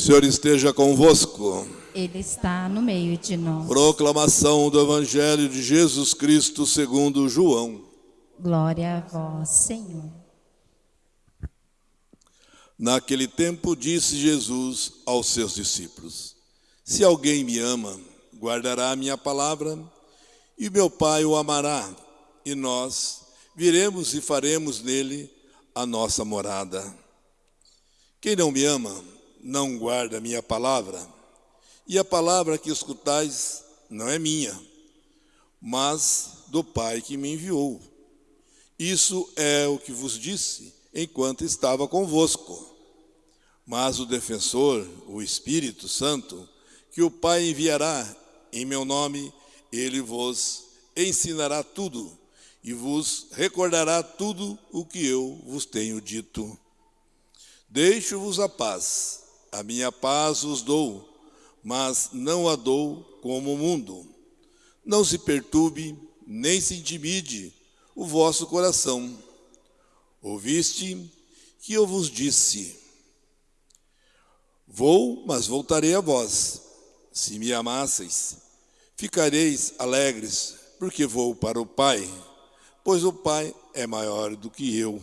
Senhor esteja convosco. Ele está no meio de nós. Proclamação do Evangelho de Jesus Cristo segundo João. Glória a vós, Senhor. Naquele tempo disse Jesus aos seus discípulos: Se alguém me ama, guardará a minha palavra, e meu Pai o amará, e nós viremos e faremos nele a nossa morada. Quem não me ama, não guarda a minha palavra, e a palavra que escutais não é minha, mas do Pai que me enviou. Isso é o que vos disse enquanto estava convosco. Mas o defensor, o Espírito Santo, que o Pai enviará em meu nome, ele vos ensinará tudo e vos recordará tudo o que eu vos tenho dito. Deixo-vos a paz, a minha paz vos dou, mas não a dou como o mundo. Não se perturbe, nem se intimide o vosso coração. Ouviste que eu vos disse: Vou, mas voltarei a vós. Se me amasseis, ficareis alegres, porque vou para o Pai, pois o Pai é maior do que eu.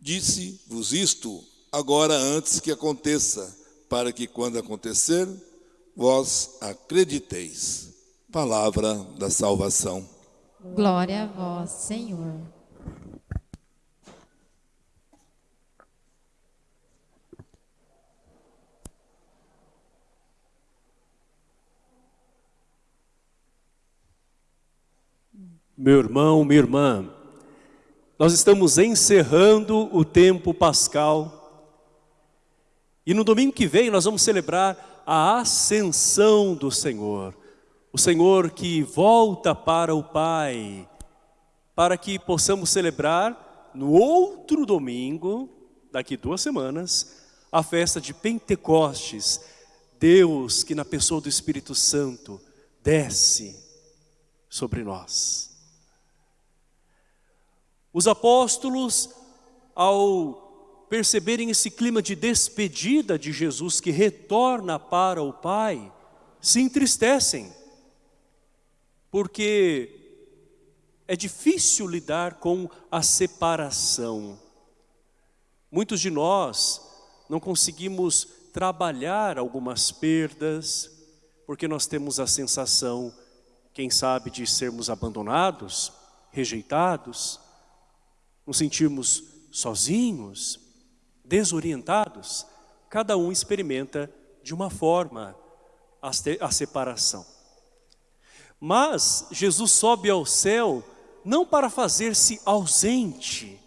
Disse-vos isto agora antes que aconteça, para que quando acontecer, vós acrediteis. Palavra da salvação. Glória a vós, Senhor. Meu irmão, minha irmã, nós estamos encerrando o tempo pascal e no domingo que vem nós vamos celebrar a ascensão do Senhor. O Senhor que volta para o Pai, para que possamos celebrar no outro domingo, daqui duas semanas, a festa de Pentecostes. Deus que na pessoa do Espírito Santo desce sobre nós. Os apóstolos, ao perceberem esse clima de despedida de Jesus que retorna para o Pai, se entristecem, porque é difícil lidar com a separação. Muitos de nós não conseguimos trabalhar algumas perdas, porque nós temos a sensação, quem sabe, de sermos abandonados, rejeitados, nos sentirmos sozinhos, desorientados, cada um experimenta de uma forma a, separação. Mas Jesus sobe ao céu não para fazer-se ausente,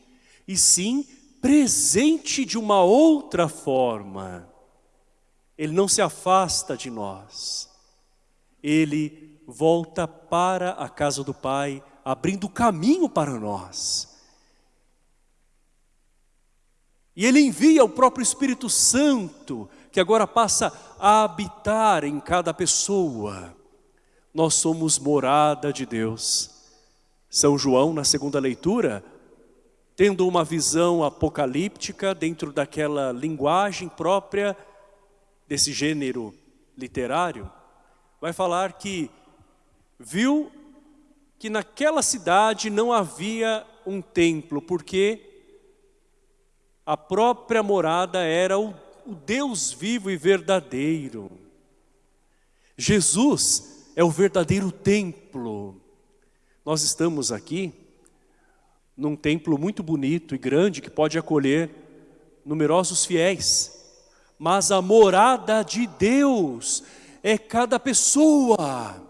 e sim presente de uma outra forma. Ele não se afasta de nós. Ele volta para a casa do Pai, abrindo caminho para nós. E Ele envia o próprio Espírito Santo, que agora passa a habitar em cada pessoa. Nós somos morada de Deus. São João, na segunda leitura, tendo uma visão apocalíptica dentro daquela linguagem própria desse gênero literário, vai falar que viu que naquela cidade não havia um templo, porque a própria morada era o, o Deus vivo e verdadeiro. Jesus é o verdadeiro templo. Nós estamos aqui num templo muito bonito e grande que pode acolher numerosos fiéis. Mas a morada de Deus é cada pessoa.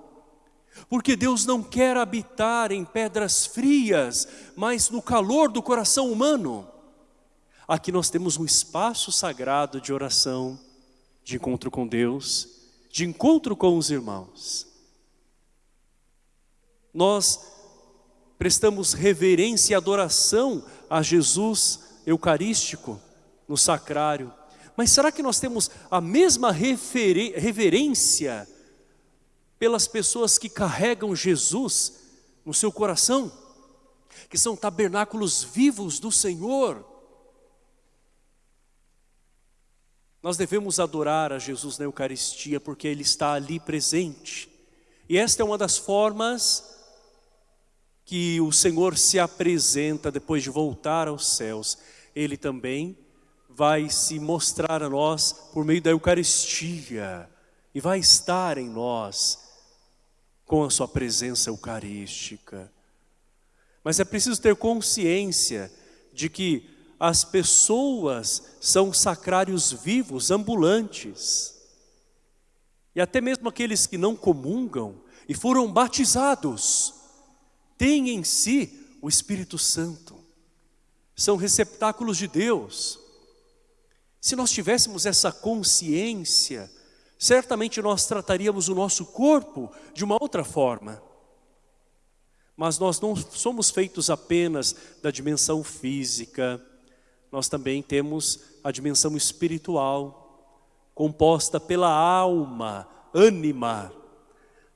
Porque Deus não quer habitar em pedras frias, mas no calor do coração humano. Aqui nós temos um espaço sagrado de oração, de encontro com Deus, de encontro com os irmãos. Nós prestamos reverência e adoração a Jesus eucarístico no sacrário. Mas será que nós temos a mesma reverência pelas pessoas que carregam Jesus no seu coração? Que são tabernáculos vivos do Senhor. Nós devemos adorar a Jesus na Eucaristia porque Ele está ali presente. E esta é uma das formas que o Senhor se apresenta depois de voltar aos céus, Ele também vai se mostrar a nós por meio da Eucaristia e vai estar em nós com a sua presença eucarística. Mas é preciso ter consciência de que as pessoas são sacrários vivos, ambulantes. E até mesmo aqueles que não comungam e foram batizados, têm em si o Espírito Santo. São receptáculos de Deus. Se nós tivéssemos essa consciência, certamente nós trataríamos o nosso corpo de uma outra forma. Mas nós não somos feitos apenas da dimensão física, nós também temos a dimensão espiritual, composta pela alma, ânima,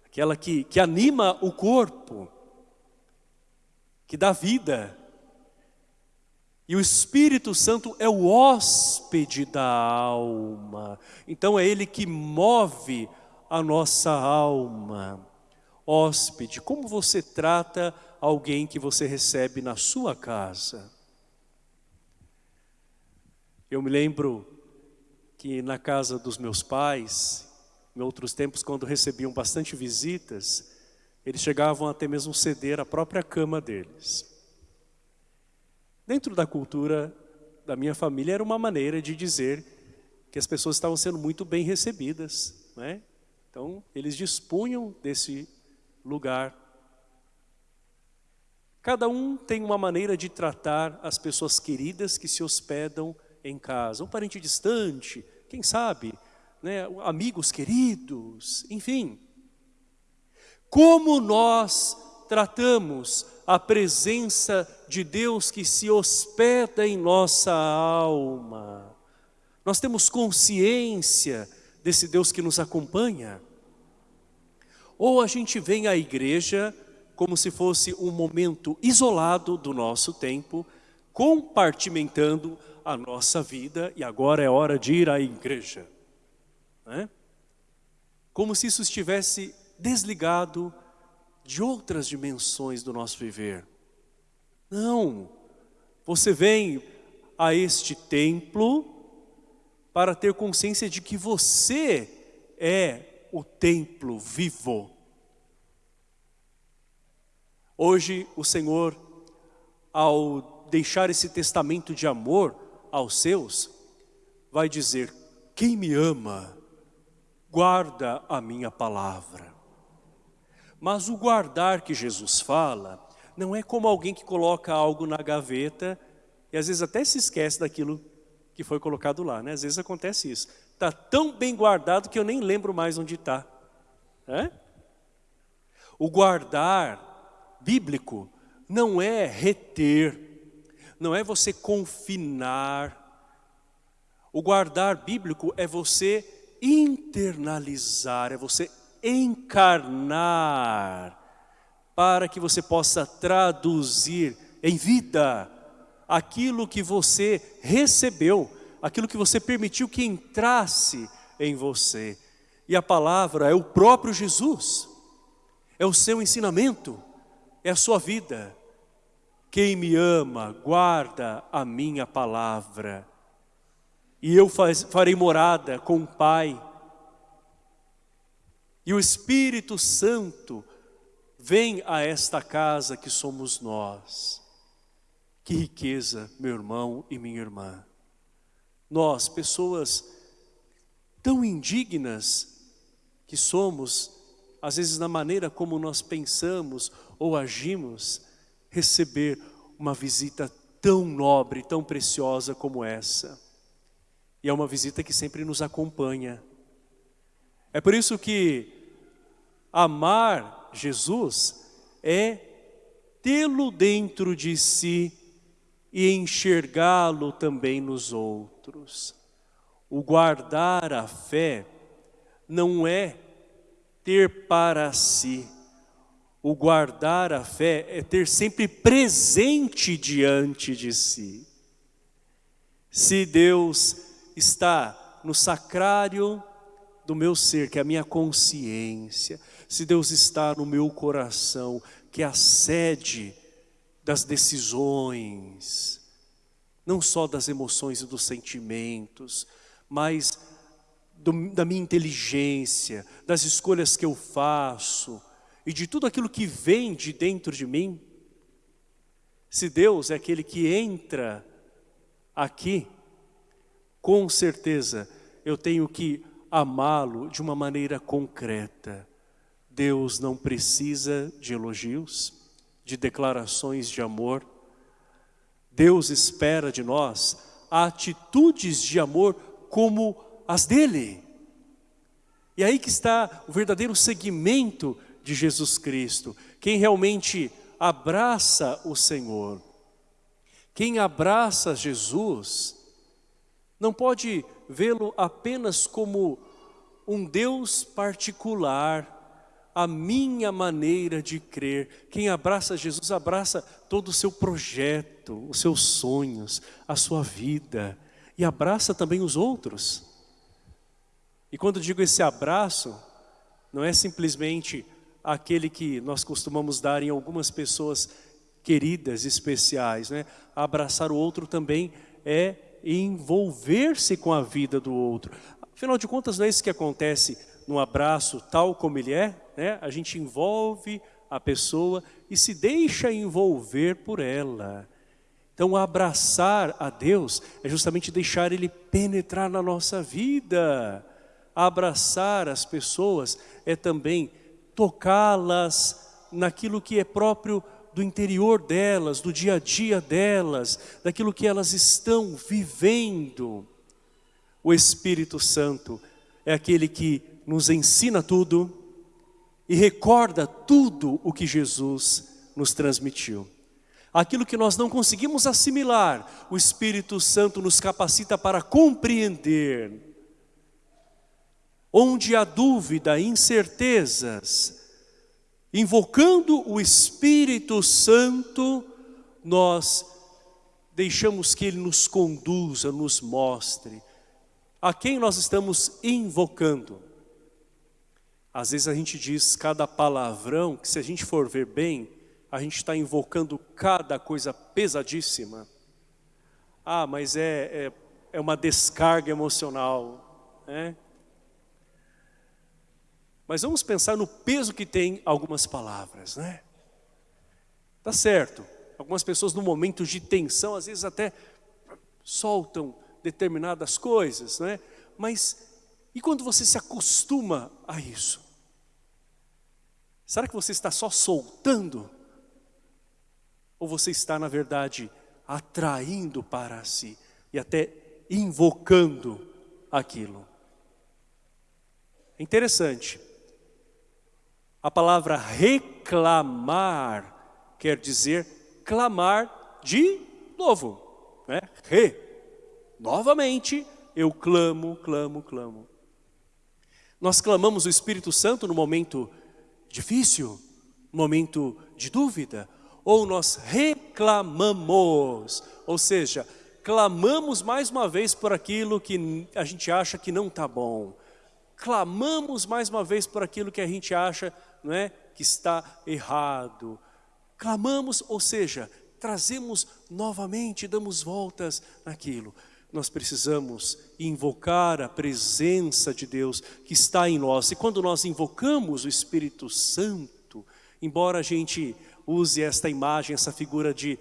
aquela que, que anima o corpo que dá vida. E o Espírito Santo é o hóspede da alma. Então é Ele que move a nossa alma. Hóspede, como você trata alguém que você recebe na sua casa? Eu me lembro que na casa dos meus pais, em outros tempos, quando recebiam bastante visitas, eles chegavam até mesmo ceder a própria cama deles. Dentro da cultura da minha família era uma maneira de dizer que as pessoas estavam sendo muito bem recebidas. Né? Então, eles dispunham desse lugar. Cada um tem uma maneira de tratar as pessoas queridas que se hospedam em casa. Um parente distante, quem sabe, né? amigos queridos, enfim. Como nós tratamos a presença de Deus que se hospeda em nossa alma? Nós temos consciência desse Deus que nos acompanha? Ou a gente vem à igreja como se fosse um momento isolado do nosso tempo, compartimentando a nossa vida e agora é hora de ir à igreja. Né? Como se isso estivesse desligado de outras dimensões do nosso viver. Não, você vem a este templo para ter consciência de que você é o templo vivo. Hoje o Senhor, ao deixar esse testamento de amor aos seus, vai dizer, quem me ama, guarda a minha palavra. Mas o guardar que Jesus fala, não é como alguém que coloca algo na gaveta e às vezes até se esquece daquilo que foi colocado lá, né? Às vezes acontece isso. Está tão bem guardado que eu nem lembro mais onde está. É? O guardar bíblico não é reter, não é você confinar. O guardar bíblico é você internalizar, é você encarnar, para que você possa traduzir em vida aquilo que você recebeu, aquilo que você permitiu que entrasse em você. E a palavra é o próprio Jesus, é o seu ensinamento, é a sua vida. Quem me ama, guarda a minha palavra. E eu faz, farei morada com o Pai. E o Espírito Santo vem a esta casa que somos nós. Que riqueza, meu irmão e minha irmã. Nós, pessoas tão indignas que somos, às vezes na maneira como nós pensamos ou agimos, receber uma visita tão nobre, tão preciosa como essa. E é uma visita que sempre nos acompanha. É por isso que amar Jesus é tê-lo dentro de si e enxergá-lo também nos outros. O guardar a fé não é ter para si. O guardar a fé é ter sempre presente diante de si. Se Deus está no sacrário do meu ser, que é a minha consciência, se Deus está no meu coração, que é a sede das decisões, não só das emoções e dos sentimentos, mas do, da minha inteligência, das escolhas que eu faço e de tudo aquilo que vem de dentro de mim. Se Deus é aquele que entra aqui, com certeza eu tenho que amá-lo de uma maneira concreta. Deus não precisa de elogios, de declarações de amor. Deus espera de nós atitudes de amor como as dele. E aí que está o verdadeiro segmento de Jesus Cristo. Quem realmente abraça o Senhor, quem abraça Jesus, não pode vê-lo apenas como um Deus particular, a minha maneira de crer. Quem abraça Jesus, abraça todo o seu projeto, os seus sonhos, a sua vida. E abraça também os outros. E quando digo esse abraço, não é simplesmente aquele que nós costumamos dar em algumas pessoas queridas, especiais. Né? Abraçar o outro também é envolver-se com a vida do outro. Afinal de contas, não é isso que acontece no abraço tal como ele é, né? a gente envolve a pessoa e se deixa envolver por ela. Então, abraçar a Deus é justamente deixar Ele penetrar na nossa vida. Abraçar as pessoas é também tocá-las naquilo que é próprio do interior delas, do dia a dia delas, daquilo que elas estão vivendo. O Espírito Santo é aquele que nos ensina tudo e recorda tudo o que Jesus nos transmitiu. Aquilo que nós não conseguimos assimilar, o Espírito Santo nos capacita para compreender. Onde há dúvida, incertezas, invocando o Espírito Santo, nós deixamos que Ele nos conduza, nos mostre a quem nós estamos invocando. Às vezes a gente diz cada palavrão, que se a gente for ver bem, a gente está invocando cada coisa pesadíssima. Ah, mas é, é, é uma descarga emocional. Né? Mas vamos pensar no peso que tem algumas palavras. Né? Tá certo, algumas pessoas no momento de tensão, às vezes até soltam determinadas coisas, né? mas e quando você se acostuma a isso? Será que você está só soltando? Ou você está, na verdade, atraindo para si e até invocando aquilo? É interessante. A palavra reclamar quer dizer clamar de novo. Né? Re. Novamente, eu clamo, clamo, clamo. Nós clamamos o Espírito Santo no momento difícil, momento de dúvida, ou nós reclamamos, ou seja, clamamos mais uma vez por aquilo que a gente acha que não está bom, clamamos mais uma vez por aquilo que a gente acha não é, que está errado, clamamos, ou seja, trazemos novamente, damos voltas naquilo. Nós precisamos invocar a presença de Deus que está em nós. E quando nós invocamos o Espírito Santo, embora a gente use esta imagem, essa figura de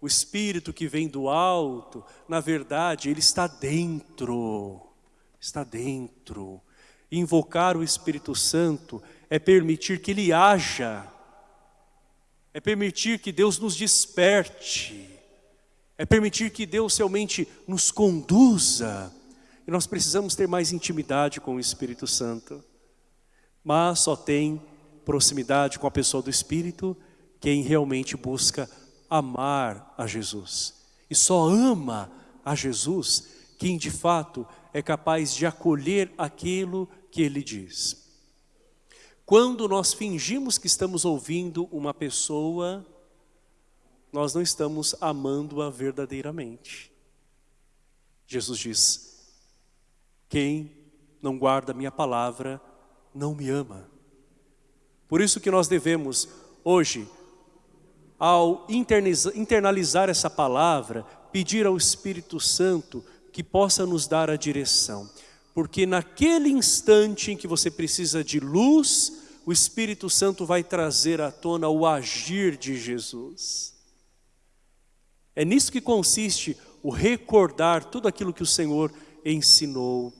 o Espírito que vem do alto, na verdade ele está dentro, está dentro. Invocar o Espírito Santo é permitir que ele haja, é permitir que Deus nos desperte, é permitir que Deus realmente nos conduza. E nós precisamos ter mais intimidade com o Espírito Santo. Mas só tem proximidade com a pessoa do Espírito quem realmente busca amar a Jesus. E só ama a Jesus quem de fato é capaz de acolher aquilo que ele diz. Quando nós fingimos que estamos ouvindo uma pessoa, nós não estamos amando-a verdadeiramente. Jesus diz, quem não guarda minha palavra, não me ama. Por isso que nós devemos, hoje, ao internalizar essa palavra, pedir ao Espírito Santo que possa nos dar a direção. Porque naquele instante em que você precisa de luz, o Espírito Santo vai trazer à tona o agir de Jesus. É nisso que consiste o recordar tudo aquilo que o Senhor ensinou.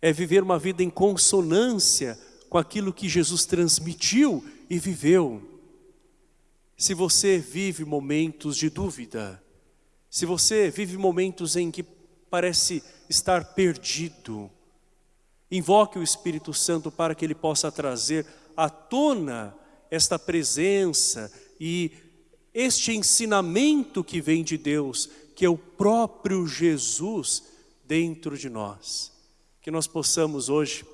É viver uma vida em consonância com aquilo que Jesus transmitiu e viveu. Se você vive momentos de dúvida, se você vive momentos em que parece estar perdido, invoque o Espírito Santo para que ele possa trazer à tona esta presença e este ensinamento que vem de Deus, que é o próprio Jesus dentro de nós. Que nós possamos hoje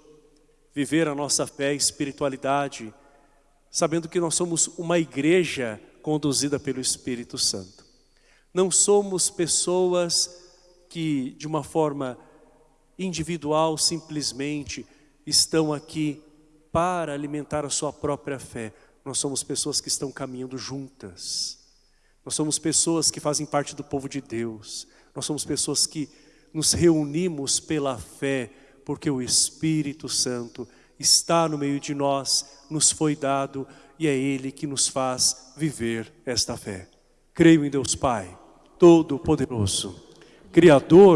viver a nossa fé e espiritualidade sabendo que nós somos uma igreja conduzida pelo Espírito Santo. Não somos pessoas que de uma forma individual simplesmente estão aqui para alimentar a sua própria fé. Nós somos pessoas que estão caminhando juntas. Nós somos pessoas que fazem parte do povo de Deus. Nós somos pessoas que nos reunimos pela fé, porque o Espírito Santo está no meio de nós, nos foi dado e é Ele que nos faz viver esta fé. Creio em Deus Pai, Todo-Poderoso, Criador